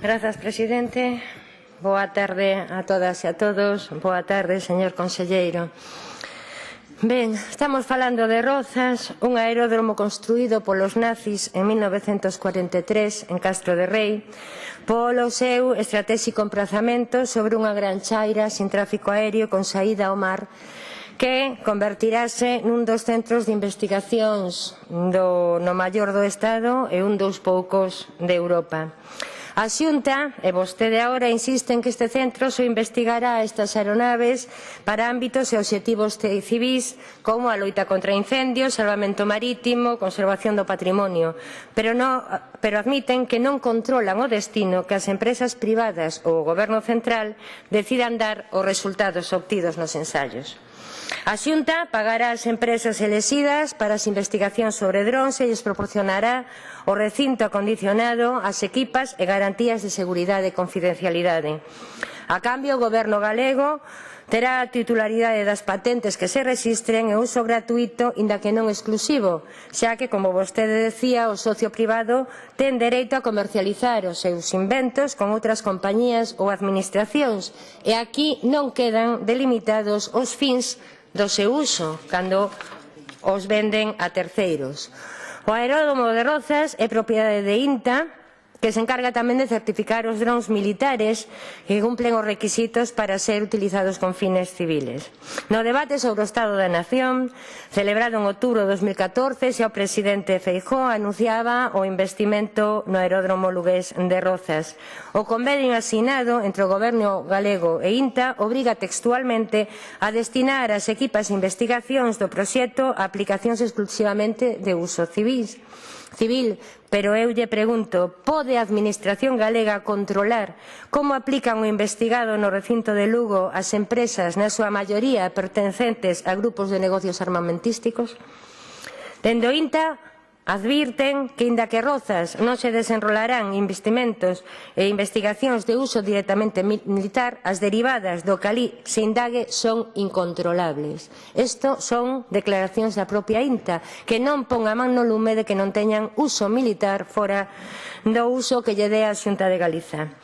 Grazas, presidente. Boa tarde a todas e a todos. Boa tarde, señor conselleiro. Ben, estamos falando de Rozas, un aeródromo construído polos nazis en 1943 en Castro de Rei, polo seu estratégico emprazamento sobre unha gran chaira sin tráfico aéreo con saída ao mar que convertirase nun dos centros de investigacións do, no maior do Estado e un dos poucos de Europa. A Xunta e vostede agora insisten que este centro só investigará estas aeronaves para ámbitos e obxectivos civís como a loita contra incendios, salvamento marítimo, conservación do patrimonio, pero, no, pero admiten que non controlan o destino que as empresas privadas ou o Goberno central decidan dar os resultados obtidos nos ensaios. A Xunta pagará ás empresas elexidas para as investigacións sobre drons e lles proporcionará o recinto acondicionado, as equipas e garantías de seguridade e confidencialidade. A cambio, o Goberno galego terá a titularidade das patentes que se registren e uso gratuito, inda que non exclusivo, xa que, como vostede decía, o socio privado ten dereito a comercializar os seus inventos con outras compañías ou administracións, e aquí non quedan delimitados os fins do seu uso cando os venden a terceiros. O aeródromo de Rozas é propiedade de INTA que se encarga tamén de certificar os drons militares que cumplen os requisitos para ser utilizados con fines civiles. No debate sobre o Estado da Nación, celebrado en outubro de 2014, xa o presidente Feijó anunciaba o investimento no aeródromo lugués de Rozas. O convenio asinado entre o Goberno galego e INTA obriga textualmente a destinar as equipas investigacións do proxecto a aplicacións exclusivamente de uso civil civil, pero eu lle pregunto, pode a Administración galega controlar como aplican o investigado no recinto de Lugo as empresas, na súa maioría pertencentes a grupos de negocios armamentísticos? Dende o INTA, Advirten que, inda que Rozas non se desenrolarán investimentos e investigacións de uso directamente militar, as derivadas do Cali se indague son incontrolables. Isto son declaracións da propia INTA, que non pon a man no lume de que non teñan uso militar fora do uso que lle dé a Xunta de Galiza.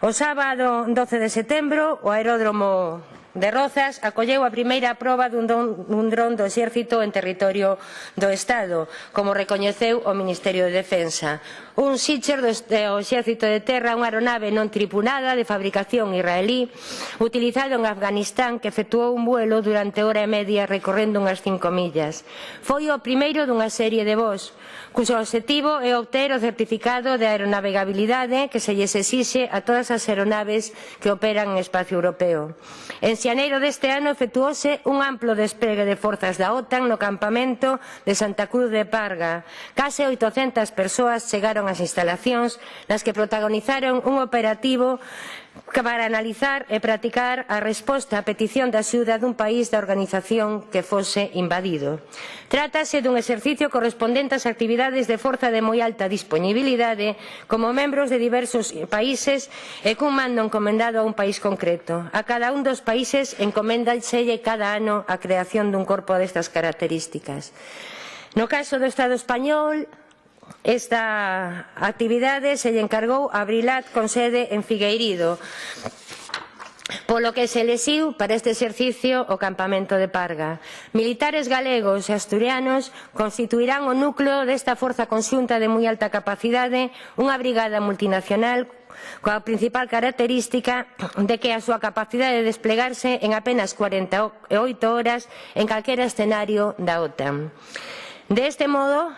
O sábado 12 de setembro, o aeródromo de Rozas acolleu a primeira proba dun, don, dun dron do exército en territorio do Estado, como recoñeceu o Ministerio de Defensa. Un Sitcher do exército de terra, unha aeronave non tripulada de fabricación israelí, utilizado en Afganistán que efectuou un vuelo durante hora e media recorrendo unhas cinco millas. Foi o primeiro dunha serie de voos, cuxo obxectivo é obter o certificado de aeronavegabilidade que se lles exixe a todas as aeronaves que operan en espacio europeo. En xaneiro deste ano efectuouse un amplo despegue de forzas da OTAN no campamento de Santa Cruz de Parga. Case 800 persoas chegaron ás instalacións nas que protagonizaron un operativo para analizar e practicar a resposta á petición de axuda dun país da organización que fose invadido. Trátase dun exercicio correspondente ás actividades de forza de moi alta disponibilidade como membros de diversos países e cun mando encomendado a un país concreto. A cada un dos países encoméndaselle cada ano a creación dun corpo destas características. No caso do Estado español, Esta actividade se lle encargou a Brilat con sede en Figueirido, polo que se lesiu para este exercicio o campamento de Parga. Militares galegos e asturianos constituirán o núcleo desta forza conxunta de moi alta capacidade, unha brigada multinacional coa principal característica de que a súa capacidade de desplegarse en apenas 48 horas en calquera escenario da OTAN. De este modo,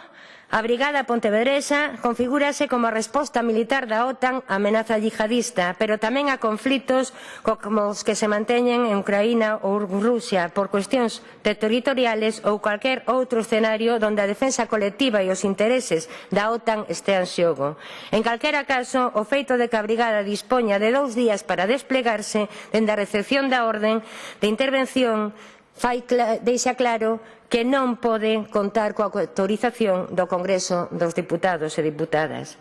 A Brigada Pontevedresa configúrase como a resposta militar da OTAN á amenaza yihadista, pero tamén a conflitos como os que se manteñen en Ucraína ou Rusia por cuestións territoriales ou calquer outro escenario onde a defensa colectiva e os intereses da OTAN estean xogo. En calquera caso, o feito de que a Brigada dispoña de dous días para desplegarse dende a recepción da orden de intervención fai, deixa claro que non poden contar coa autorización do Congreso dos Diputados e Diputadas.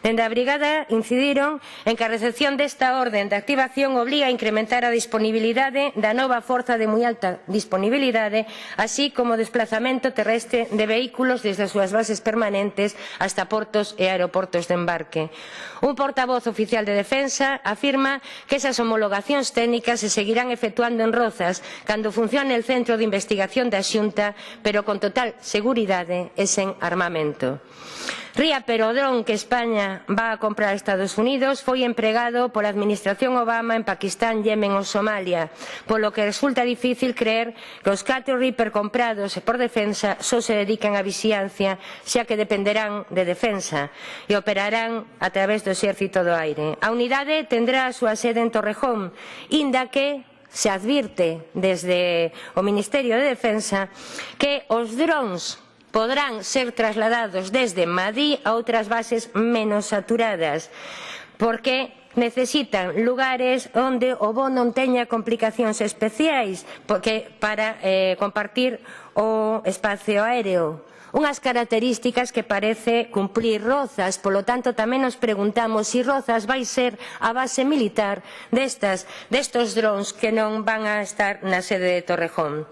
Dende a Brigada incidiron en que a recepción desta orden de activación obliga a incrementar a disponibilidade da nova forza de moi alta disponibilidade, así como o desplazamento terrestre de vehículos desde as súas bases permanentes hasta portos e aeroportos de embarque. Un portavoz oficial de defensa afirma que esas homologacións técnicas se seguirán efectuando en Rozas cando funcione el Centro de Investigación da Xunta Pero con total seguridade e sen armamento. Ría pero o dron que España va a comprar a Estados Unidos foi empregado pola administración Obama en Pakistán, Yemen ou Somalia, polo que resulta difícil creer que os catro Reaper comprados por defensa só se dedican a vixiancia, xa que dependerán de defensa e operarán a través do exército do aire. A unidade tendrá a súa sede en Torrejón, inda que se advirte desde o Ministerio de Defensa que os drons podrán ser trasladados desde Madrid a outras bases menos saturadas porque necesitan lugares onde o voo non teña complicacións especiais porque para eh, compartir o espacio aéreo unhas características que parece cumplir Rozas, polo tanto tamén nos preguntamos se si Rozas vai ser a base militar destas, destos drons que non van a estar na sede de Torrejón.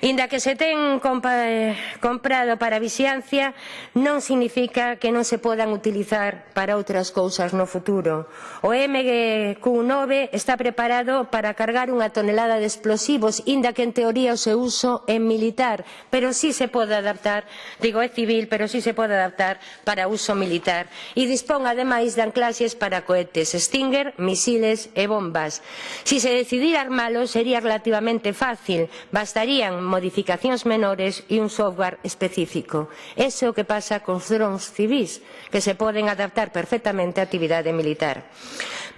Inda que se ten comprado para vixiancia non significa que non se podan utilizar para outras cousas no futuro. O MQ9 está preparado para cargar unha tonelada de explosivos, inda que en teoría o seu uso é militar, pero si sí se pode adaptar digo, é civil, pero si sí se pode adaptar para uso militar e dispón ademais de anclaxes para cohetes Stinger, misiles e bombas. Si se decidir armalo sería relativamente fácil, bastarían modificacións menores e un software específico. Ese é o que pasa cos drons civís, que se poden adaptar perfectamente á actividade militar.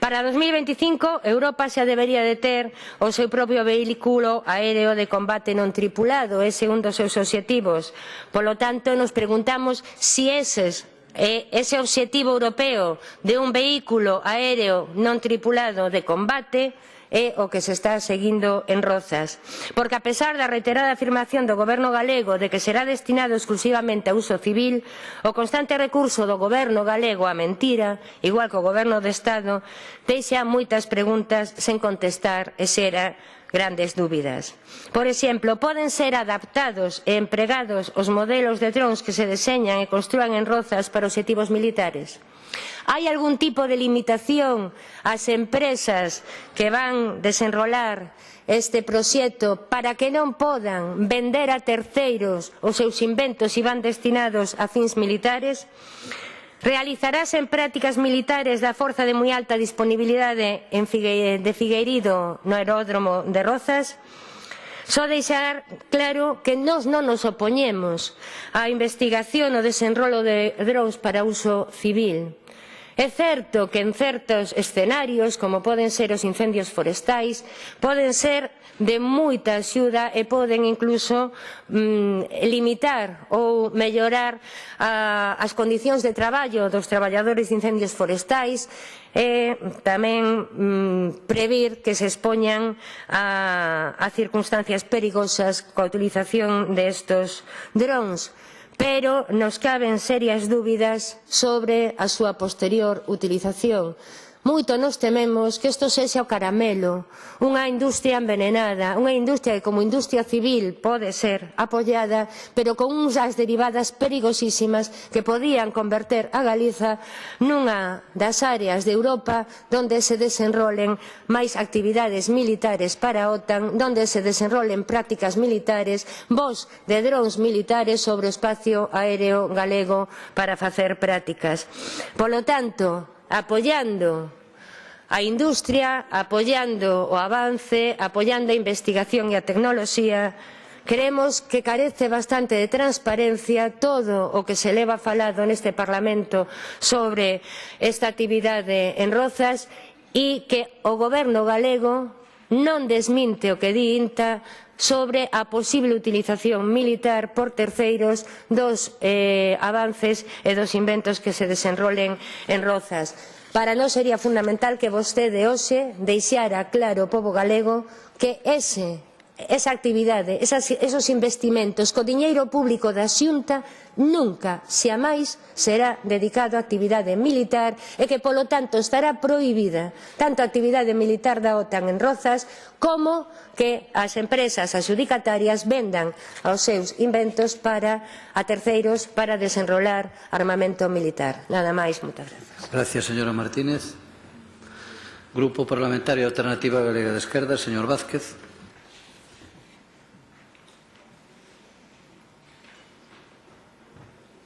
Para 2025, Europa xa debería de ter o seu propio vehículo aéreo de combate non tripulado, ese é un dos seus obxectivos. Polo tanto, nos preguntamos se si eses ese obxectivo europeo de un vehículo aéreo non tripulado de combate é o que se está seguindo en Rozas. Porque a pesar da reiterada afirmación do goberno galego de que será destinado exclusivamente a uso civil, o constante recurso do goberno galego á mentira, igual que o goberno de Estado, deixa moitas preguntas sen contestar e xera grandes dúbidas. Por exemplo, poden ser adaptados e empregados os modelos de drons que se deseñan e construan en Rozas para obxectivos militares? Hai algún tipo de limitación ás empresas que van desenrolar este proxecto para que non podan vender a terceiros os seus inventos e van destinados a fins militares? Realizarás en prácticas militares da forza de moi alta disponibilidade en Figue, de Figueirido no aeródromo de Rozas? Só deixar claro que nós non nos opoñemos á investigación o desenrolo de drons para uso civil. É certo que en certos escenarios, como poden ser os incendios forestais, poden ser de moita axuda e poden incluso mm, limitar ou mellorar a, as condicións de traballo dos traballadores de incendios forestais e tamén mm, previr que se expoñan a, a circunstancias perigosas coa utilización destos de pero nos caben serias dúbidas sobre a súa posterior utilización. Moito nos tememos que isto sexa o caramelo, unha industria envenenada, unha industria que como industria civil pode ser apoiada, pero con unhas derivadas perigosísimas que podían converter a Galiza nunha das áreas de Europa donde se desenrolen máis actividades militares para a OTAN, donde se desenrolen prácticas militares, vos de drons militares sobre o espacio aéreo galego para facer prácticas. Polo tanto, apoiando a industria, apoiando o avance, apoiando a investigación e a tecnoloxía, Creemos que carece bastante de transparencia todo o que se leva falado neste Parlamento sobre esta actividade en Rozas e que o goberno galego non desminte o que di INTA sobre a posible utilización militar por terceiros dos eh, avances e dos inventos que se desenrolen en Rozas. Para nós sería fundamental que vostede hoxe deixara claro ao povo galego que ese esa actividade, esas, esos investimentos co diñeiro público da xunta nunca, se a máis, será dedicado a actividade militar e que, polo tanto, estará prohibida tanto a actividade militar da OTAN en Rozas como que as empresas adxudicatarias vendan aos seus inventos para a terceiros para desenrolar armamento militar. Nada máis, moitas grazas. Gracias, señora Martínez. Grupo Parlamentario Alternativa Galega de Esquerda, señor Vázquez.